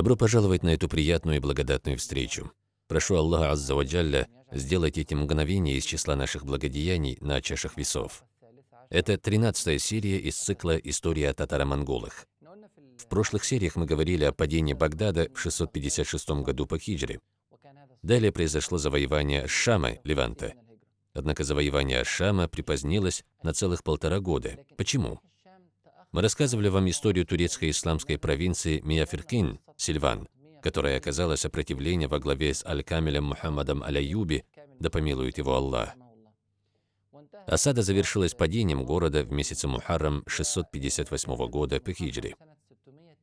Добро пожаловать на эту приятную и благодатную встречу. Прошу Аллаха Азза Ваджалля сделать эти мгновения из числа наших благодеяний на чашах весов. Это 13 серия из цикла «История о татаро-монголах». В прошлых сериях мы говорили о падении Багдада в 656 году по хиджре. Далее произошло завоевание Шама, Леванта. Однако завоевание Шама припозднилось на целых полтора года. Почему? Мы рассказывали вам историю турецкой исламской провинции Мияфиркин, Сильван, которая оказала сопротивление во главе с Аль-Камилем Мухаммадом Аляюби, да помилует его Аллах. Осада завершилась падением города в месяце Мухаррам 658 года по хиджре.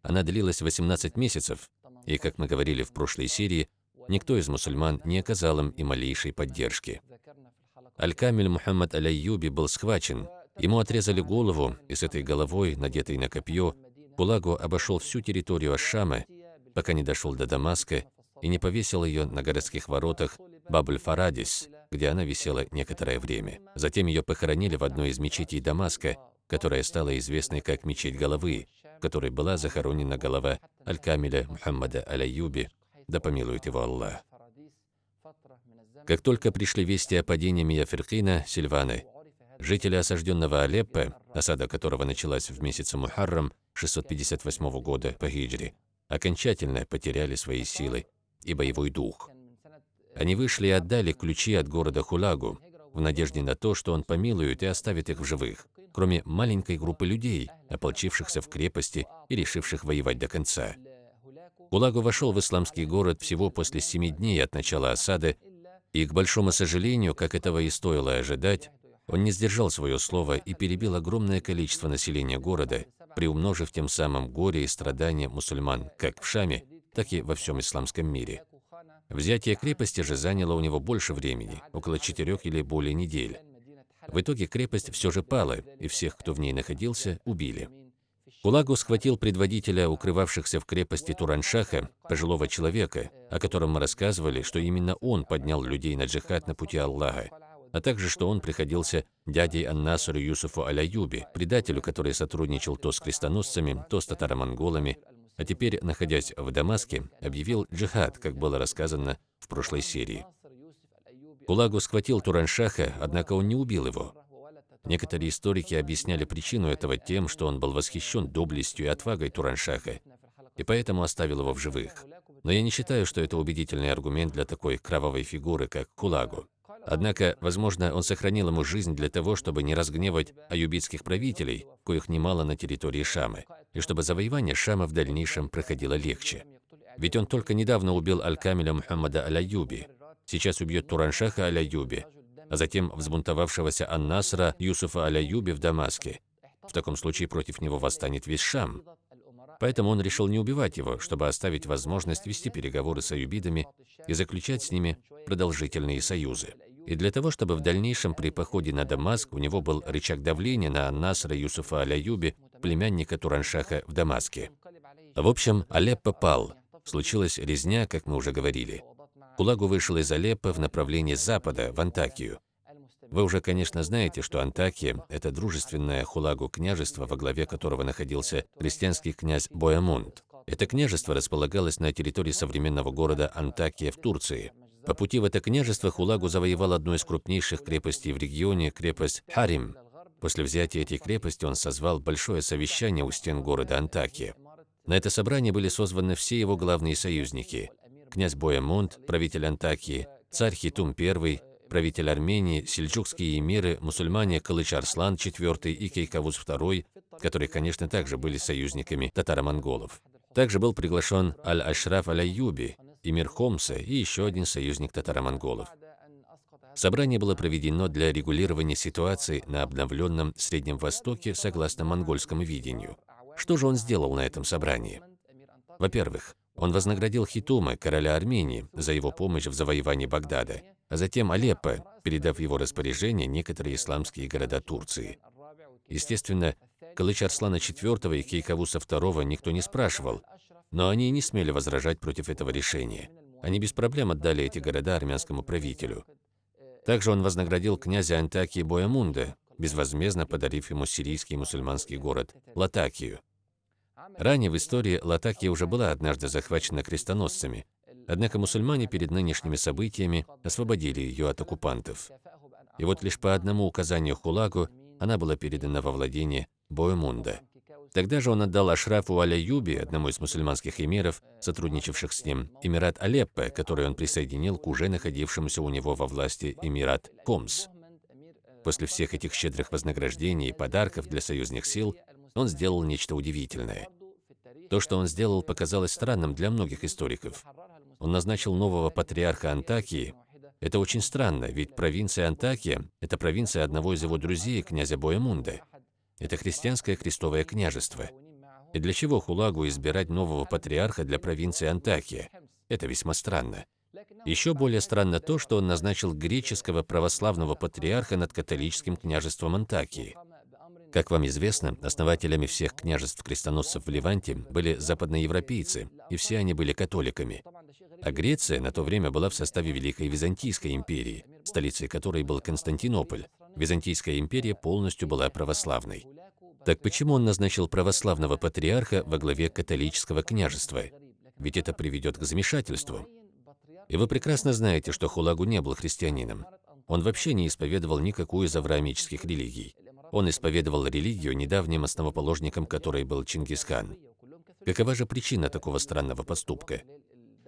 Она длилась 18 месяцев, и, как мы говорили в прошлой серии, никто из мусульман не оказал им и малейшей поддержки. Аль-Камиль Мухаммад Аляюби был схвачен, ему отрезали голову, и с этой головой, надетой на копье, Кулагу обошел всю территорию Ашшама, пока не дошел до Дамаска и не повесил ее на городских воротах Бабль-Фарадис, где она висела некоторое время. Затем ее похоронили в одной из мечетей Дамаска, которая стала известной как Мечеть Головы, в которой была захоронена голова Аль-Камиля Мухаммада Аляюби, да помилует его Аллах. Как только пришли вести о падении Мияферкина, Сильваны, жители осажденного Алеппо, осада которого началась в месяце Мухаррам 658 года по хиджре, окончательно потеряли свои силы и боевой дух. Они вышли и отдали ключи от города Хулагу, в надежде на то, что он помилует и оставит их в живых, кроме маленькой группы людей, ополчившихся в крепости и решивших воевать до конца. Хулагу вошел в исламский город всего после семи дней от начала осады, и, к большому сожалению, как этого и стоило ожидать, он не сдержал свое слово и перебил огромное количество населения города, приумножив тем самым горе и страдания мусульман как в Шаме, так и во всем исламском мире. Взятие крепости же заняло у него больше времени, около четырех или более недель. В итоге крепость все же пала, и всех, кто в ней находился, убили. Кулагу схватил предводителя укрывавшихся в крепости Тураншаха, пожилого человека, о котором мы рассказывали, что именно он поднял людей на джихад на пути Аллаха, а также что он приходился дядей Аннасару Юсуфу Аляюби, предателю, который сотрудничал то с крестоносцами, то с татаро-монголами, а теперь, находясь в Дамаске, объявил джихад, как было рассказано в прошлой серии. Кулагу схватил Тураншаха, однако он не убил его. Некоторые историки объясняли причину этого тем, что он был восхищен доблестью и отвагой Тураншаха, и поэтому оставил его в живых. Но я не считаю, что это убедительный аргумент для такой кровавой фигуры, как Кулагу. Однако, возможно, он сохранил ему жизнь для того, чтобы не разгневать аюбитских правителей, коих немало на территории Шамы, и чтобы завоевание Шама в дальнейшем проходило легче. Ведь он только недавно убил Аль-Камиля Мухаммада Аль-Аюби, сейчас убьет Тураншаха Аль-Аюби, а затем взбунтовавшегося Ан-Насра Юсуфа Аль-Аюби в Дамаске. В таком случае против него восстанет весь Шам. Поэтому он решил не убивать его, чтобы оставить возможность вести переговоры с аюбидами и заключать с ними продолжительные союзы и для того, чтобы в дальнейшем при походе на Дамаск у него был рычаг давления на Насра Юсуфа Аляюби, племянника Тураншаха в Дамаске. В общем, Алеппо пал. Случилась резня, как мы уже говорили. Кулагу вышел из Алеппо в направлении запада, в Антакию. Вы уже, конечно, знаете, что Антакия – это дружественное Хулагу княжество, во главе которого находился христианский князь Боямунд. Это княжество располагалось на территории современного города Антакия в Турции – по пути в это княжество Хулагу завоевал одну из крупнейших крепостей в регионе, крепость Харим. После взятия этой крепости он созвал большое совещание у стен города Антакия. На это собрание были созваны все его главные союзники. Князь Боямунд, правитель Антакии, царь Хитум I, правитель Армении, сельджукские эмиры, мусульмане Калыч Арслан IV и Кейкавуз II, которые, конечно, также были союзниками татаро-монголов. Также был приглашен Аль-Ашраф Аль-Аюби, эмир Хомса и еще один союзник татаро-монголов. Собрание было проведено для регулирования ситуации на обновленном Среднем Востоке согласно монгольскому видению. Что же он сделал на этом собрании? Во-первых, он вознаградил Хитума, короля Армении, за его помощь в завоевании Багдада, а затем Алеппо, передав его распоряжение некоторые исламские города Турции. Естественно, Калыч Арслана IV и Кейкавуса II никто не спрашивал, но они не смели возражать против этого решения. Они без проблем отдали эти города армянскому правителю. Также он вознаградил князя Антакии Боямунда, безвозмездно подарив ему сирийский мусульманский город Латакию. Ранее в истории Латакия уже была однажды захвачена крестоносцами, однако мусульмане перед нынешними событиями освободили ее от оккупантов. И вот лишь по одному указанию Хулагу она была передана во владение Боемунда. Тогда же он отдал Ашрафу Аля-Юби, одному из мусульманских эмиров, сотрудничавших с ним, Эмират Алеппо, который он присоединил к уже находившемуся у него во власти Эмират Комс. После всех этих щедрых вознаграждений и подарков для союзных сил, он сделал нечто удивительное. То, что он сделал, показалось странным для многих историков. Он назначил нового патриарха Антакии. Это очень странно, ведь провинция Антакия – это провинция одного из его друзей, князя Боемунда. Это христианское крестовое княжество. И для чего Хулагу избирать нового патриарха для провинции Антакия? Это весьма странно. Еще более странно то, что он назначил греческого православного патриарха над католическим княжеством Антакии. Как вам известно, основателями всех княжеств-крестоносцев в Ливанте были западноевропейцы, и все они были католиками. А Греция на то время была в составе Великой Византийской империи, столицей которой был Константинополь. Византийская империя полностью была православной. Так почему он назначил православного патриарха во главе католического княжества? Ведь это приведет к замешательству. И вы прекрасно знаете, что Хулагу не был христианином. Он вообще не исповедовал никакую из авраамических религий. Он исповедовал религию, недавним основоположником которой был Чингисхан. Какова же причина такого странного поступка?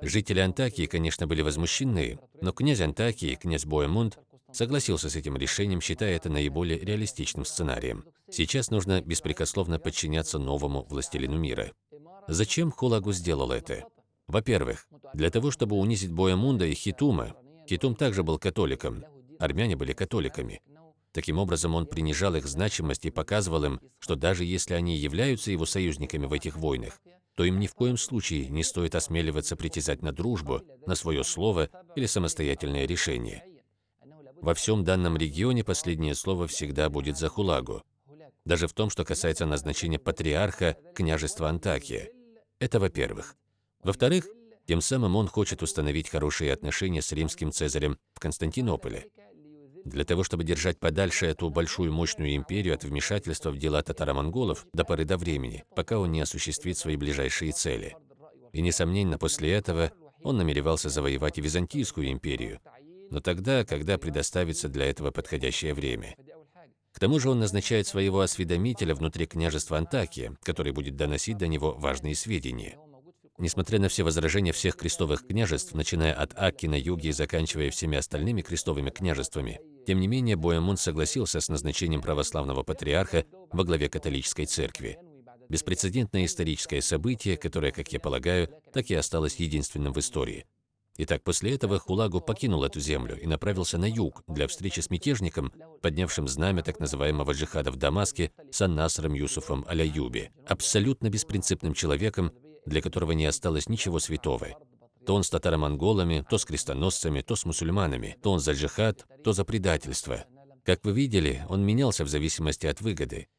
Жители Антакии, конечно, были возмущены, но князь Антакии, князь Боемунд, согласился с этим решением, считая это наиболее реалистичным сценарием. Сейчас нужно беспрекословно подчиняться новому властелину мира. Зачем Хулагу сделал это? Во-первых, для того, чтобы унизить Боемунда и Хитума. Хитум также был католиком, армяне были католиками. Таким образом, он принижал их значимость и показывал им, что даже если они являются его союзниками в этих войнах, то им ни в коем случае не стоит осмеливаться притязать на дружбу, на свое слово или самостоятельное решение. Во всем данном регионе последнее слово всегда будет за Хулагу, даже в том, что касается назначения патриарха княжества Антакия. Это во-первых. Во-вторых, тем самым он хочет установить хорошие отношения с римским цезарем в Константинополе. Для того, чтобы держать подальше эту большую мощную империю от вмешательства в дела татаро-монголов до поры до времени, пока он не осуществит свои ближайшие цели. И, несомненно, после этого он намеревался завоевать и Византийскую империю, но тогда, когда предоставится для этого подходящее время. К тому же он назначает своего осведомителя внутри княжества Антакия, который будет доносить до него важные сведения. Несмотря на все возражения всех крестовых княжеств, начиная от Акки на юге и заканчивая всеми остальными крестовыми княжествами, тем не менее Боемун согласился с назначением православного патриарха во главе католической церкви. Беспрецедентное историческое событие, которое, как я полагаю, так и осталось единственным в истории. Итак, после этого Хулагу покинул эту землю и направился на юг для встречи с мятежником, поднявшим знамя так называемого джихада в Дамаске с Аннасром Юсуфом Аляюби, абсолютно беспринципным человеком, для которого не осталось ничего святого. То он с татаро-монголами, то с крестоносцами, то с мусульманами, то он за джихад, то за предательство. Как вы видели, он менялся в зависимости от выгоды.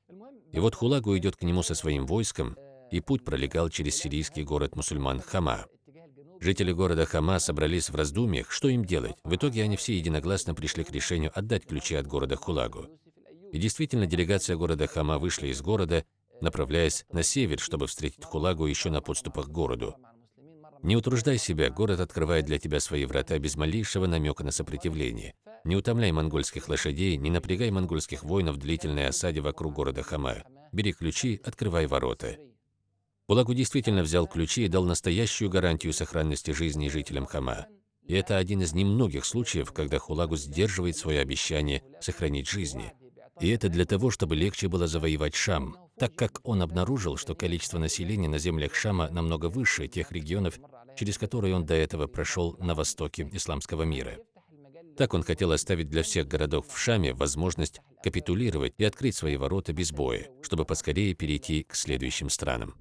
И вот Хулагу идет к нему со своим войском, и путь пролегал через сирийский город мусульман Хама. Жители города Хама собрались в раздумьях, что им делать. В итоге они все единогласно пришли к решению отдать ключи от города Хулагу. И действительно, делегация города Хама вышла из города направляясь на север, чтобы встретить Хулагу еще на подступах к городу. Не утруждай себя, город открывает для тебя свои врата без малейшего намека на сопротивление. Не утомляй монгольских лошадей, не напрягай монгольских воинов в длительной осаде вокруг города Хама. Бери ключи, открывай ворота. Хулагу действительно взял ключи и дал настоящую гарантию сохранности жизни жителям Хама. И это один из немногих случаев, когда Хулагу сдерживает свое обещание сохранить жизни. И это для того, чтобы легче было завоевать Шам, так как он обнаружил, что количество населения на землях Шама намного выше тех регионов, через которые он до этого прошел на востоке исламского мира. Так он хотел оставить для всех городов в Шаме возможность капитулировать и открыть свои ворота без боя, чтобы поскорее перейти к следующим странам.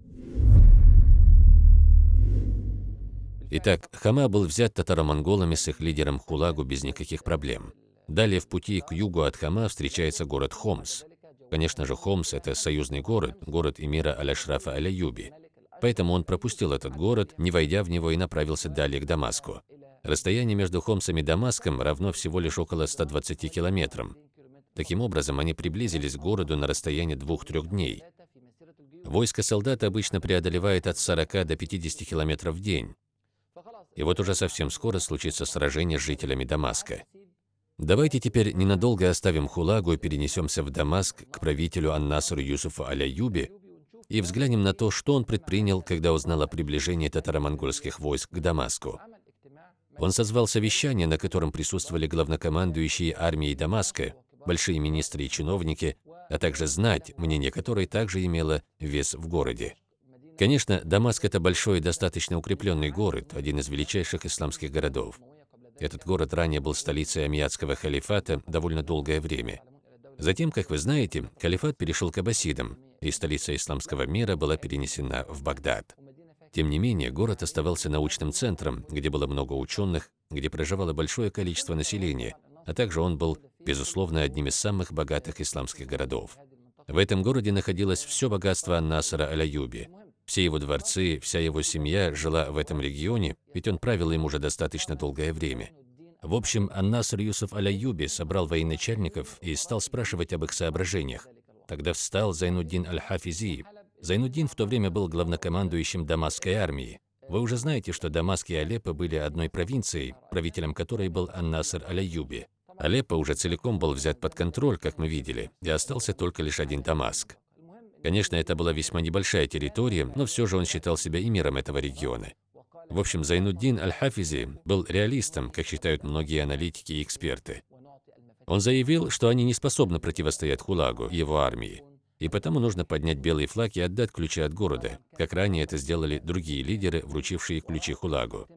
Итак, Хама был взят татаро-монголами с их лидером Хулагу без никаких проблем. Далее в пути к югу от Хама встречается город Хомс. Конечно же, Хомс – это союзный город, город эмира Аля-Шрафа Аля-Юби. Поэтому он пропустил этот город, не войдя в него и направился далее к Дамаску. Расстояние между Хомсом и Дамаском равно всего лишь около 120 километрам. Таким образом, они приблизились к городу на расстоянии двух-трех дней. Войско солдат обычно преодолевает от 40 до 50 километров в день. И вот уже совсем скоро случится сражение с жителями Дамаска. Давайте теперь ненадолго оставим Хулагу и перенесемся в Дамаск к правителю Ан-Насру Юсуфу Аляюби и взглянем на то, что он предпринял, когда узнал о приближении татаро-монгольских войск к Дамаску. Он созвал совещание, на котором присутствовали главнокомандующие армией Дамаска, большие министры и чиновники, а также знать, мнение которой также имело вес в городе. Конечно, Дамаск – это большой и достаточно укрепленный город, один из величайших исламских городов. Этот город ранее был столицей Амиядского халифата довольно долгое время. Затем, как вы знаете, халифат перешел к аббасидам, и столица исламского мира была перенесена в Багдад. Тем не менее, город оставался научным центром, где было много ученых, где проживало большое количество населения, а также он был, безусловно, одним из самых богатых исламских городов. В этом городе находилось все богатство Ан-Насара Аляюби, все его дворцы, вся его семья жила в этом регионе, ведь он правил им уже достаточно долгое время. В общем, Аннаср Юсуф Аляюби собрал военачальников и стал спрашивать об их соображениях. Тогда встал Зайнуддин Аль-Хафизи. Зайнуддин в то время был главнокомандующим Дамасской армии. Вы уже знаете, что Дамаск и Алеппо были одной провинцией, правителем которой был Аннаср Аляюби. Алеппо уже целиком был взят под контроль, как мы видели, и остался только лишь один Дамаск. Конечно, это была весьма небольшая территория, но все же он считал себя эмиром этого региона. В общем, Зайнуддин Аль-Хафизи был реалистом, как считают многие аналитики и эксперты. Он заявил, что они не способны противостоять Хулагу и его армии, и потому нужно поднять белый флаг и отдать ключи от города, как ранее это сделали другие лидеры, вручившие ключи Хулагу.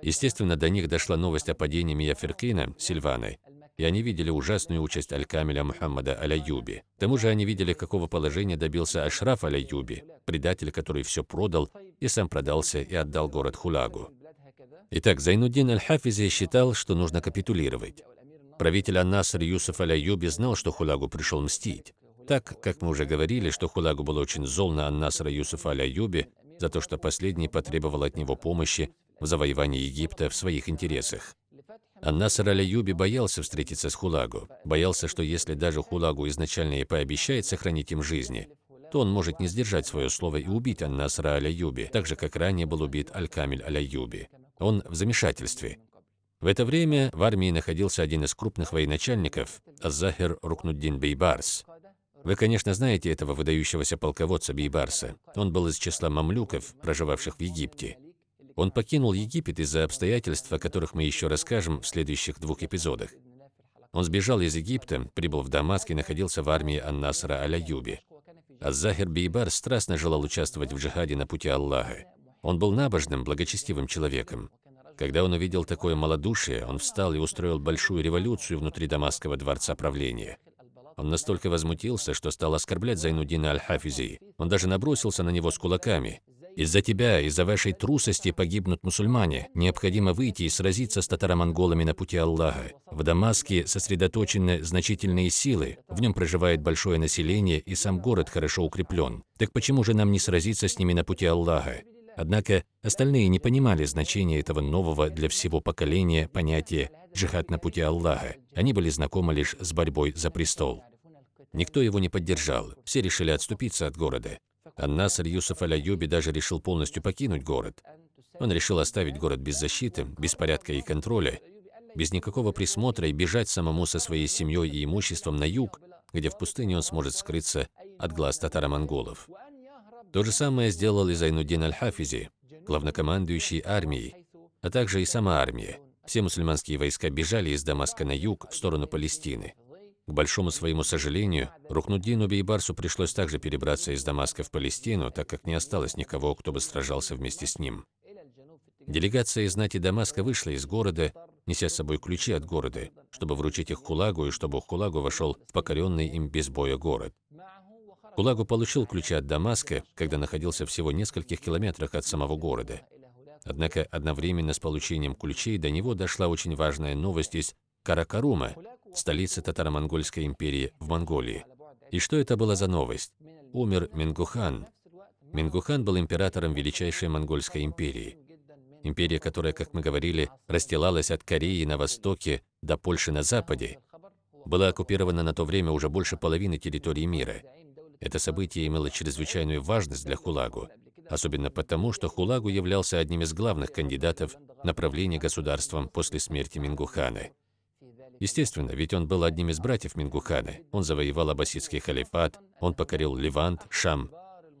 Естественно, до них дошла новость о падении Мияферкина, Сильваны, и они видели ужасную участь Аль-Камиля Мухаммада Аляюби. К тому же они видели, какого положения добился Ашраф Аляюби, предатель, который все продал и сам продался и отдал город Хулагу. Итак, Зайнуддин Аль-Хафизи считал, что нужно капитулировать. Правитель Ан-Наср Юсуф Аляюби знал, что Хулагу пришел мстить. Так, как мы уже говорили, что Хулагу был очень зол на Ан-Насра Юсуфа Аляюби за то, что последний потребовал от него помощи в завоевании Египта в своих интересах. Аннасар Аляюби боялся встретиться с Хулагу, боялся, что если даже Хулагу изначально и пообещает сохранить им жизни, то он может не сдержать свое слово и убить Аннасра Аляюби, так же, как ранее был убит Аль-Камиль Аляюби. Он в замешательстве. В это время в армии находился один из крупных военачальников, Азахир Рукнуддин Бейбарс. Вы, конечно, знаете этого выдающегося полководца Бейбарса. Он был из числа мамлюков, проживавших в Египте. Он покинул Египет из-за обстоятельств, о которых мы еще расскажем в следующих двух эпизодах. Он сбежал из Египта, прибыл в Дамаск и находился в армии Ан-Насра Аля-Юби. Аз-Захир Бейбар страстно желал участвовать в джихаде на пути Аллаха. Он был набожным, благочестивым человеком. Когда он увидел такое малодушие, он встал и устроил большую революцию внутри Дамасского дворца правления. Он настолько возмутился, что стал оскорблять Зайнудина Аль-Хафизи. Он даже набросился на него с кулаками. Из-за тебя, из-за вашей трусости погибнут мусульмане. Необходимо выйти и сразиться с татаро-монголами на пути Аллаха. В Дамаске сосредоточены значительные силы, в нем проживает большое население и сам город хорошо укреплен. Так почему же нам не сразиться с ними на пути Аллаха? Однако остальные не понимали значения этого нового для всего поколения понятия «джихад на пути Аллаха». Они были знакомы лишь с борьбой за престол. Никто его не поддержал, все решили отступиться от города. Ан-Наср Юсуф Аль-Аюби даже решил полностью покинуть город. Он решил оставить город без защиты, без порядка и контроля, без никакого присмотра и бежать самому со своей семьей и имуществом на юг, где в пустыне он сможет скрыться от глаз татаро-монголов. То же самое сделал и Зайнуддин Аль-Хафизи, главнокомандующий армией, а также и сама армия. Все мусульманские войска бежали из Дамаска на юг в сторону Палестины. К большому своему сожалению, Рухнуддину Бейбарсу пришлось также перебраться из Дамаска в Палестину, так как не осталось никого, кто бы сражался вместе с ним. Делегация из знати Дамаска вышла из города, неся с собой ключи от города, чтобы вручить их Хулагу и чтобы Хулагу вошел в покоренный им без боя город. Хулагу получил ключи от Дамаска, когда находился всего в нескольких километрах от самого города. Однако одновременно с получением ключей до него дошла очень важная новость из Каракарума, столицы татаро-монгольской империи в Монголии. И что это была за новость? Умер Мингухан. Мингухан был императором величайшей монгольской империи. Империя, которая, как мы говорили, расстилалась от Кореи на востоке до Польши на западе, была оккупирована на то время уже больше половины территории мира. Это событие имело чрезвычайную важность для Хулагу, особенно потому, что Хулагу являлся одним из главных кандидатов на правление государством после смерти Мингухана. Естественно, ведь он был одним из братьев Мингухана. Он завоевал аббасидский халифат, он покорил Ливант, Шам.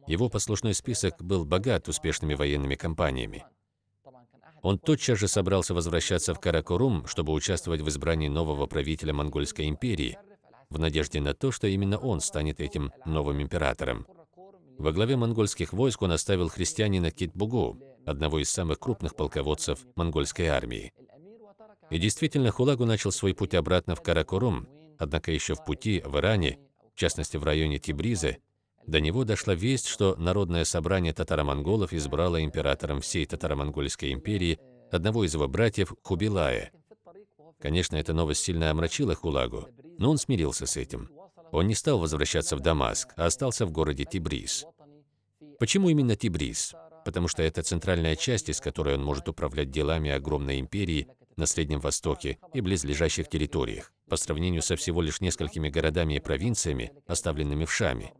Его послушной список был богат успешными военными кампаниями. Он тотчас же собрался возвращаться в Каракорум, чтобы участвовать в избрании нового правителя Монгольской империи, в надежде на то, что именно он станет этим новым императором. Во главе монгольских войск он оставил христианина Китбугу, одного из самых крупных полководцев монгольской армии. И действительно, Хулагу начал свой путь обратно в Каракорум, однако еще в пути в Иране, в частности в районе Тибриза, до него дошла весть, что Народное собрание татаро-монголов избрало императором всей татаро-монгольской империи одного из его братьев Хубилая. Конечно, эта новость сильно омрачила Хулагу, но он смирился с этим. Он не стал возвращаться в Дамаск, а остался в городе Тибриз. Почему именно Тибриз? Потому что это центральная часть, из которой он может управлять делами огромной империи на Среднем Востоке и близлежащих территориях, по сравнению со всего лишь несколькими городами и провинциями, оставленными в Шаме.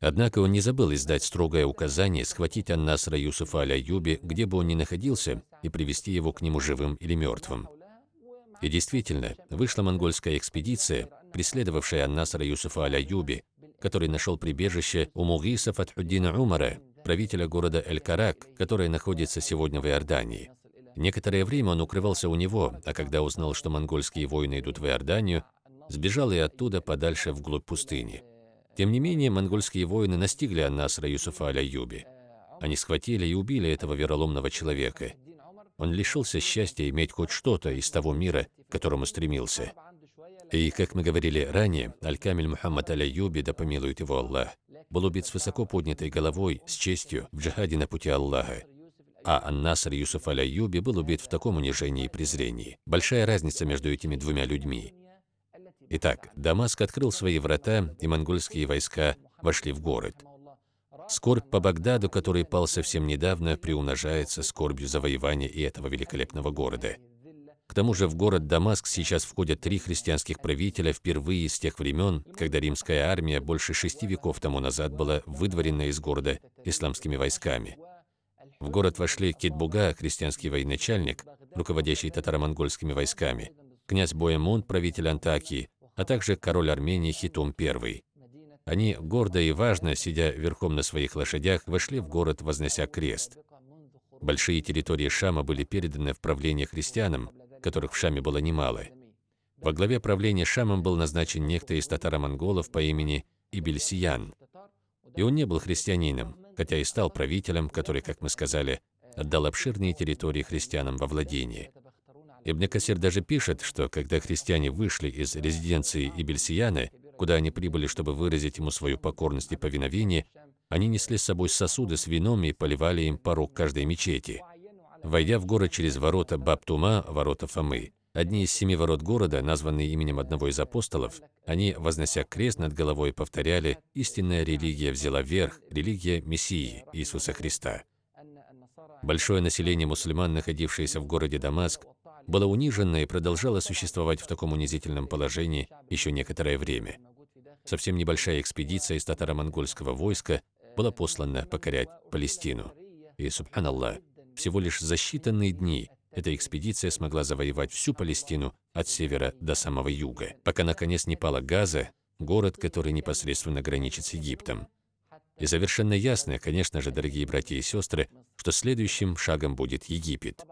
Однако он не забыл издать строгое указание схватить Аннасра Юсуфа Аль-Аюби, где бы он ни находился, и привести его к нему живым или мертвым. И действительно, вышла монгольская экспедиция, преследовавшая Аннасра Юсуфа Аль-Аюби, который нашел прибежище у Мугиса Фатхуддина Умара, правителя города Эль-Карак, который находится сегодня в Иордании. Некоторое время он укрывался у него, а когда узнал, что монгольские воины идут в Иорданию, сбежал и оттуда подальше вглубь пустыни. Тем не менее, монгольские воины настигли Аннасра Юсуфа Аляюби. Они схватили и убили этого вероломного человека. Он лишился счастья иметь хоть что-то из того мира, к которому стремился. И, как мы говорили ранее, Аль-Камиль Мухаммад Аляюби, да помилует его Аллах, был убит с высоко поднятой головой, с честью, в джихаде на пути Аллаха. А Ан-Наср Юсуф Аляюби был убит в таком унижении и презрении. Большая разница между этими двумя людьми. Итак, Дамаск открыл свои врата, и монгольские войска вошли в город. Скорбь по Багдаду, который пал совсем недавно, приумножается скорбью завоевания и этого великолепного города. К тому же в город Дамаск сейчас входят три христианских правителя впервые с тех времен, когда римская армия больше шести веков тому назад была выдворена из города исламскими войсками. В город вошли Китбуга, христианский военачальник, руководящий татаро-монгольскими войсками, князь Боемон, правитель Антакии, а также король Армении Хитум I. Они, гордо и важно, сидя верхом на своих лошадях, вошли в город, вознося крест. Большие территории Шама были переданы в правление христианам, которых в Шаме было немало. Во главе правления Шамом был назначен некто из татаро-монголов по имени Ибельсиян. И он не был христианином, хотя и стал правителем, который, как мы сказали, отдал обширные территории христианам во владение. Ибн Касир даже пишет, что когда христиане вышли из резиденции Ибельсияны, куда они прибыли, чтобы выразить ему свою покорность и повиновение, они несли с собой сосуды с вином и поливали им порог каждой мечети. Войдя в город через ворота Баптума, ворота Фомы, одни из семи ворот города, названные именем одного из апостолов, они, вознося крест над головой, повторяли «Истинная религия взяла верх, религия Мессии, Иисуса Христа». Большое население мусульман, находившееся в городе Дамаск, было унижено и продолжало существовать в таком унизительном положении еще некоторое время. Совсем небольшая экспедиция из татаро-монгольского войска была послана покорять Палестину. И, субханаллах, всего лишь за считанные дни эта экспедиция смогла завоевать всю Палестину от севера до самого юга, пока наконец не пала Газа, город, который непосредственно граничит с Египтом. И совершенно ясно, конечно же, дорогие братья и сестры, что следующим шагом будет Египет.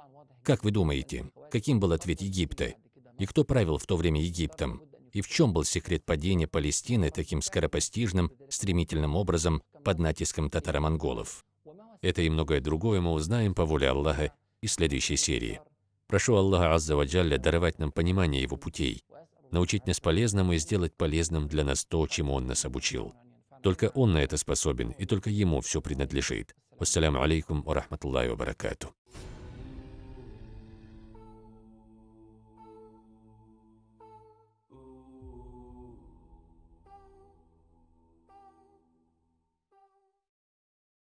Как вы думаете, каким был ответ Египта? И кто правил в то время Египтом? И в чем был секрет падения Палестины таким скоропостижным, стремительным образом под натиском татаро-монголов? Это и многое другое мы узнаем по воле Аллаха из следующей серии. Прошу Аллаха Азза Ваджалля даровать нам понимание Его путей, научить нас полезному и сделать полезным для нас то, чему Он нас обучил. Только Он на это способен, и только Ему все принадлежит. Вассаляму алейкум ва рахматуллахи ва баракату.